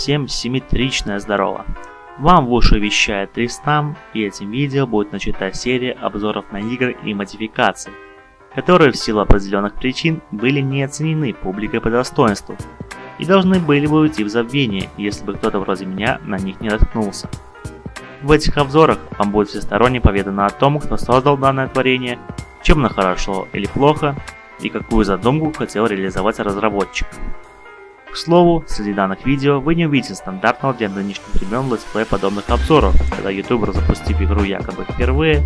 Всем симметричное здорово. Вам в уши вещает Тристам, и этим видео будет начата серия обзоров на игры и модификации, которые в силу определенных причин были не оценены публикой по достоинству и должны были бы уйти в забвение, если бы кто-то вроде меня на них не наткнулся. В этих обзорах вам будет всесторонне поведано о том, кто создал данное творение, чем оно хорошо или плохо, и какую задумку хотел реализовать разработчик. К слову, среди данных видео вы не увидите стандартного для нынешних времен летсплея подобных обзоров, когда ютубер, запустив игру якобы впервые,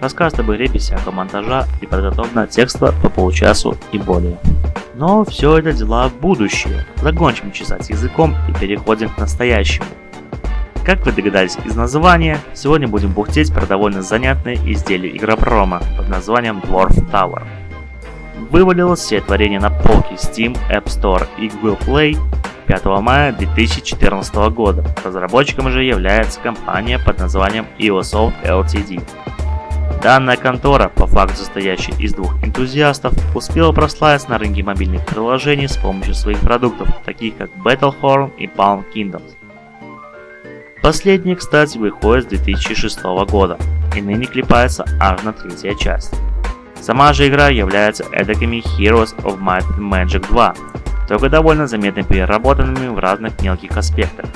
расскажет об игре без всякого монтажа и подготовленного текста по получасу и более. Но все это дела будущее. Закончим чесать языком и переходим к настоящему. Как вы догадались из названия, сегодня будем бухтеть про довольно занятное изделие игропрома под названием Dwarf Tower. Вывалилось все творение на полки Steam, App Store и Google Play 5 мая 2014 года. Разработчиком же является компания под названием EOSoft Ltd. Данная контора, по факту состоящая из двух энтузиастов, успела прославиться на рынке мобильных приложений с помощью своих продуктов, таких как Battlehorn и Palm Kingdoms. Последний, кстати, выходит с 2006 года и ныне клепается аж на третья часть. Сама же игра является эдакими Heroes of Might and Magic 2, только довольно заметно переработанными в разных мелких аспектах.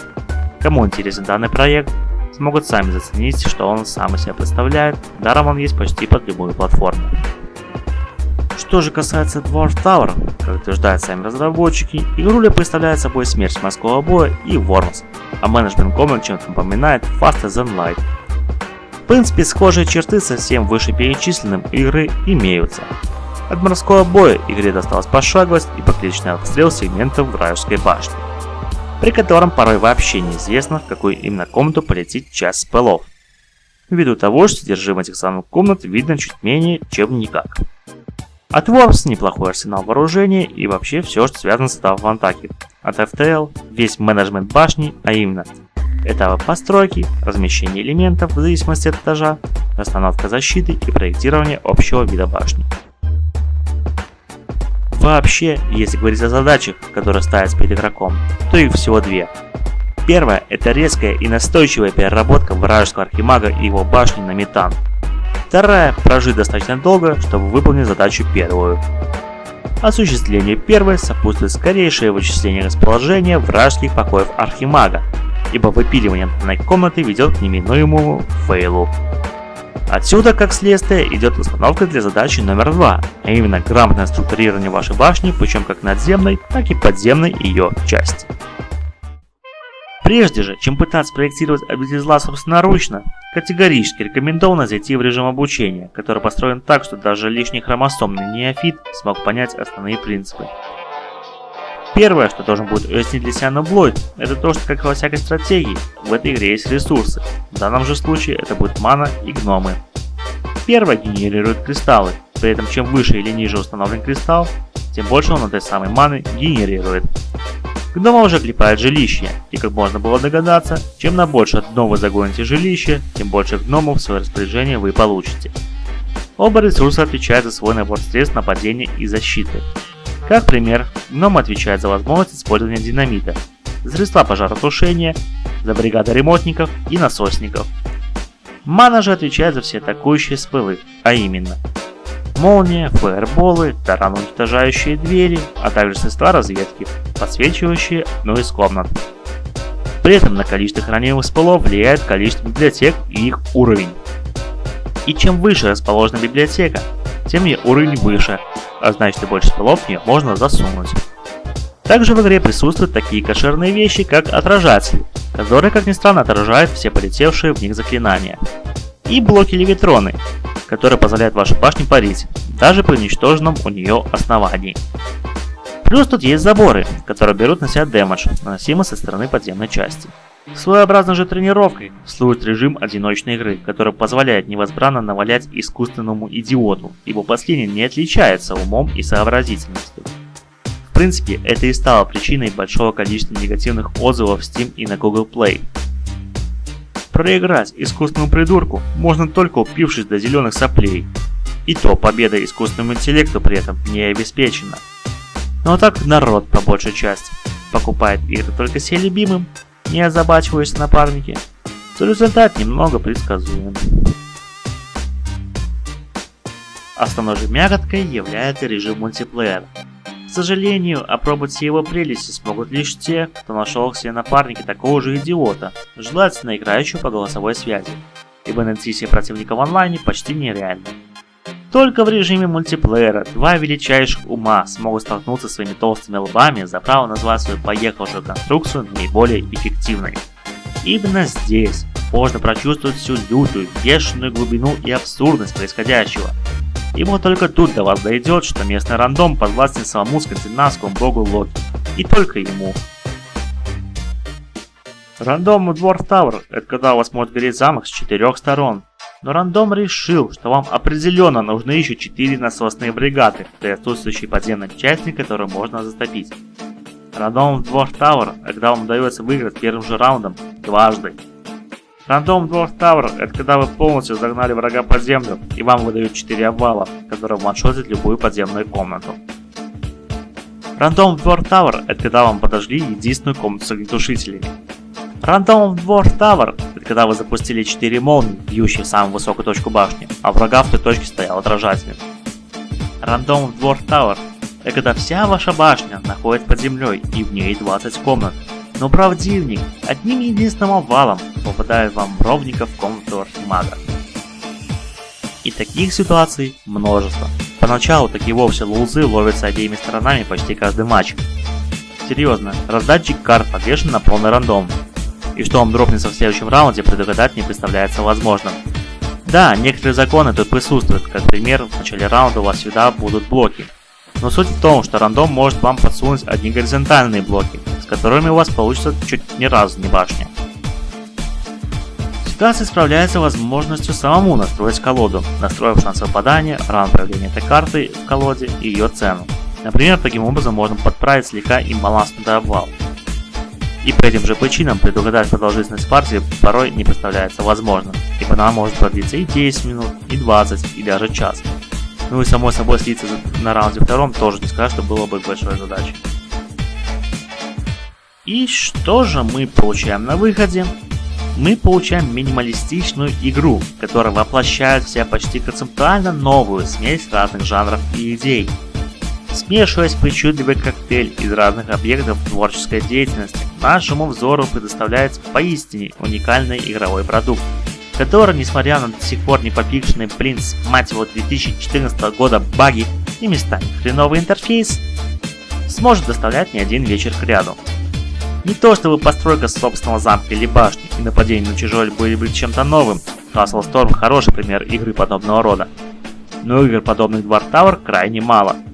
Кому интересен данный проект, смогут сами заценить, что он сам из себя представляет, даром он есть почти под любую платформу. Что же касается Dwarf Tower, как утверждают сами разработчики, игруля представляет собой смерть морского боя и Worms, а менеджмент комнат чем-то напоминает Faster Than Light. Принципе, схожие черты со всем вышеперечисленным игры имеются. От морского боя игре досталась пошаговость и покличный обстрел сегментов вражеской башни, при котором порой вообще неизвестно, в какую именно комнату полетит часть спелов, ввиду того, что содержимое этих самых комнат видно чуть менее, чем никак. От Worms неплохой арсенал вооружения и вообще все, что связано с этапом атаки. От FTL весь менеджмент башни, а именно этапы постройки, размещение элементов в зависимости от этажа, расстановка защиты и проектирование общего вида башни. Вообще, если говорить о задачах, которые ставятся перед игроком, то их всего две. Первая – это резкая и настойчивая переработка вражеского архимага и его башни на метан – Вторая – прожить достаточно долго, чтобы выполнить задачу первую. Осуществлению первой сопутствует скорейшее вычисление расположения вражеских покоев Архимага, ибо выпиливание данной комнаты ведет к неминуемому фейлу. Отсюда, как следствие, идет установка для задачи номер два, а именно грамотное структурирование вашей башни, причем как надземной, так и подземной ее части. Прежде же, чем пытаться проектировать обитель зла собственноручно, категорически рекомендовано зайти в режим обучения, который построен так, что даже лишний хромосомный неофит смог понять основные принципы. Первое, что должен будет уяснить для себя Ноблойд, это то, что как во всякой стратегии, в этой игре есть ресурсы. В данном же случае это будет мана и гномы. Первое генерирует кристаллы, при этом чем выше или ниже установлен кристалл, тем больше он этой самой маны генерирует. Гнома уже клепает жилище, и как можно было догадаться, чем на больше дно вы загоните жилище, тем больше гномов в свое распоряжение вы получите. Оба ресурса отвечают за свой набор средств нападения и защиты. Как пример, гном отвечает за возможность использования динамита, средства пожаротушения, за бригады ремонтников и насосников. Мана же отвечает за все атакующие спылы, а именно молния, фаерболы, таран уничтожающие двери, а также средства разведки, подсвечивающие одну из комнат. При этом на количество хранимых спалов влияет количество библиотек и их уровень. И чем выше расположена библиотека, тем ее уровень выше, а значит и больше спалов в нее можно засунуть. Также в игре присутствуют такие кошерные вещи, как отражатели, которые, как ни странно, отражают все полетевшие в них заклинания. И блоки левитроны, который позволяет вашей башне парить, даже при уничтоженном у нее основании. Плюс тут есть заборы, которые берут на себя дэмэдж, наносимый со стороны подземной части. Своеобразной же тренировкой служит режим одиночной игры, который позволяет невозбранно навалять искусственному идиоту, ибо последний не отличается умом и сообразительностью. В принципе, это и стало причиной большого количества негативных отзывов в Steam и на Google Play, Проиграть искусственному придурку можно только упившись до зеленых соплей. И то победа искусственному интеллекту при этом не обеспечена. Но так народ по большей части. покупает игры только себе любимым, не озабачиваясь напарники, то результат немного предсказуем. Основной же мягкой является режим мультиплеера. К сожалению, опробовать его прелести смогут лишь те, кто нашел себе напарники такого же идиота, желательно играющего по голосовой связи, ибо найти себе противника в онлайне почти нереально. Только в режиме мультиплеера два величайших ума смогут столкнуться своими толстыми лбами за право назвать свою поехавшую конструкцию наиболее эффективной. Именно здесь можно прочувствовать всю лютую, бешеную глубину и абсурдность происходящего. Ибо только тут до вас дойдет, что местный рандом подвластен самому скандинавскому богу Локи. И только ему. Рандом Dwarf Tower – это когда у вас может гореть замок с четырех сторон. Но рандом решил, что вам определенно нужны еще 4 насосные бригады для отсутствующей подземной части, которую можно застопить. Рандом Dwarf Tower – когда вам удается выиграть первым же раундом дважды. Рандом Dwarf Tower – это когда вы полностью загнали врага под землю и вам выдают 4 обвала, которые ваншотят любую подземную комнату. Рандом Dwarf Tower – это когда вам подожгли единственную комнату с огнетушителями. Рандом Dwarf Tower – когда вы запустили 4 молнии, бьющие в самую высокую точку башни, а врага в той точке стоял отражатель. Рандом Dwarf Tower – это когда вся ваша башня находится под землей и в ней 20 комнат. Но правдивник одним единственным овалом попадает вам ровненько в комнату Архимага. И таких ситуаций множество. Поначалу такие вовсе лузы ловятся обеими сторонами почти каждый матч. Серьезно, раздатчик карт подвешен на полный рандом, и что он дропнется в следующем раунде, предугадать не представляется возможным. Да, некоторые законы тут присутствуют, как пример, в начале раунда у вас всегда будут блоки. Но суть в том, что рандом может вам подсунуть одни горизонтальные блоки, с которыми у вас получится чуть ни разу не башня. Ситуация справляется возможностью самому настроить колоду, настроив шанс выпадания, раунд появления этой карты в колоде и ее цену. Например, таким образом можно подправить слегка имбалансный обвал. И по этим же причинам предугадать продолжительность партии порой не представляется возможным, ибо она может продлиться и 10 минут, и 20, и даже час. Ну и само собой слиться на раунде втором тоже не скажу, что было бы большой задачей. И что же мы получаем на выходе? Мы получаем минималистичную игру, которая воплощает в себя почти концептуально новую смесь разных жанров и идей. Смешиваясь причудливый коктейль из разных объектов творческой деятельности, нашему взору предоставляется поистине уникальный игровой продукт, который, несмотря на до сих пор не попикшенный принц, мать его 2014 года баги и местами хреновый интерфейс, сможет доставлять не один вечер к ряду. Не то чтобы постройка собственного замка или башни и нападение на чужой были бы чем-то новым, Castle Storm хороший пример игры подобного рода, но игр подобных Dwarf Tower крайне мало –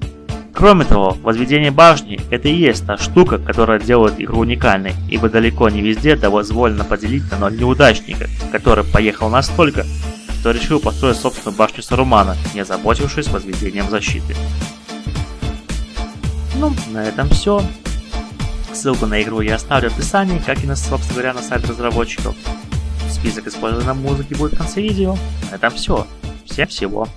Кроме того, возведение башни – это и есть та штука, которая делает игру уникальной, ибо далеко не везде дозволено поделить на ноль неудачника, который поехал настолько, что решил построить собственную башню Сарумана, не озаботившись возведением защиты. Ну, на этом все. Ссылку на игру я оставлю в описании, как и на, собственно говоря, на сайт разработчиков. Список использованной музыки будет в конце видео. На этом все. Всем всего.